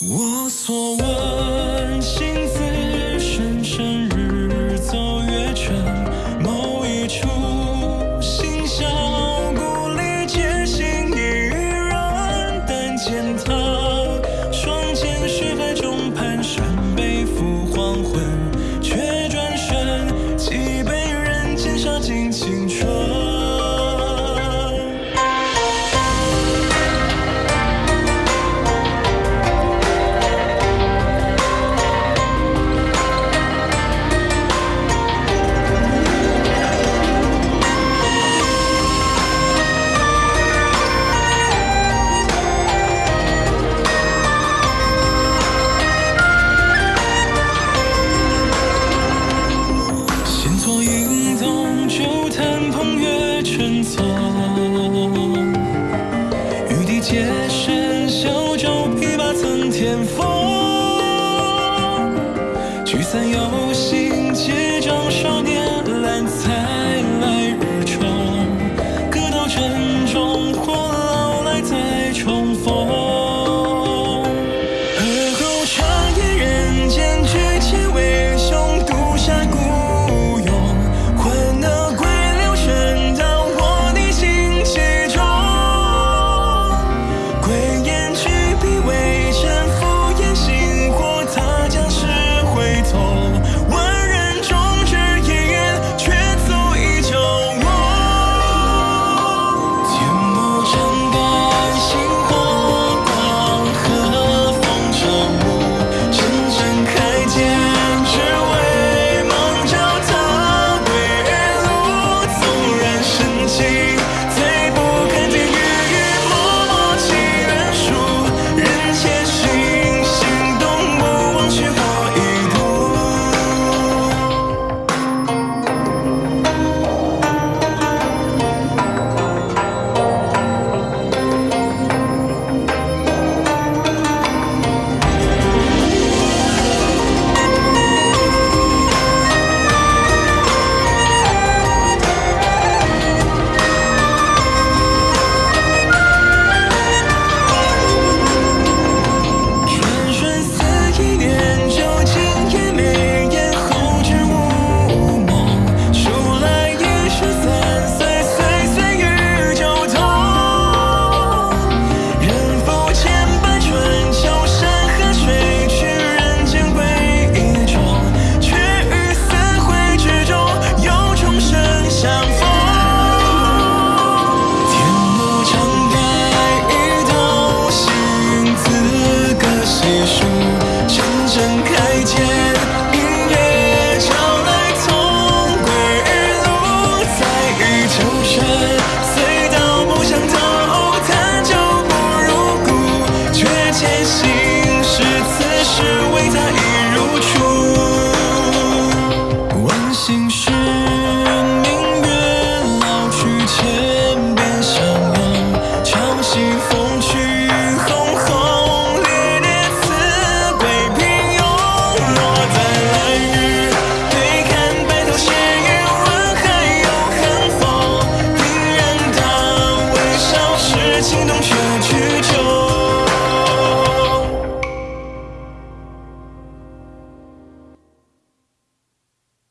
我所问，心字深深，日走月沉。某一处，心小故里，结心一人。但见他，双肩雪海中蹒跚，背负黄昏，却转身，几杯人间杀尽青春。云作云动，酒坛风月春错。玉笛皆是小舟，琵琶曾添风。聚散有心，结账少年，揽才来日。重歌到，珍重或老来，再重逢。see.